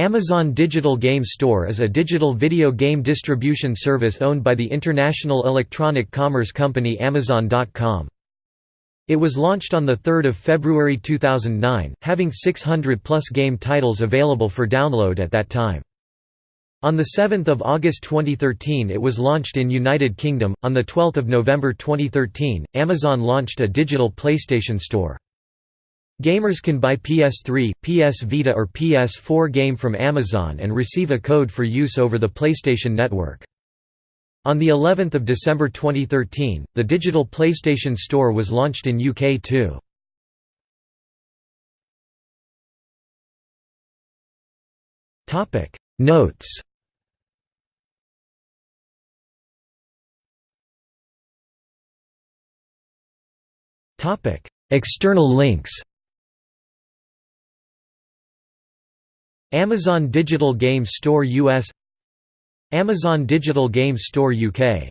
Amazon Digital Game Store is a digital video game distribution service owned by the international electronic commerce company Amazon.com. It was launched on 3 February 2009, having 600-plus game titles available for download at that time. On 7 August 2013 it was launched in United Kingdom, on 12 November 2013, Amazon launched a digital PlayStation Store. Gamers can buy PS3, PS Vita or PS4 game from Amazon and receive a code for use over the PlayStation Network. On the 11th of December 2013, the digital PlayStation Store was launched in UK too. Topic Notes Topic External links Amazon Digital Game Store US Amazon Digital Game Store UK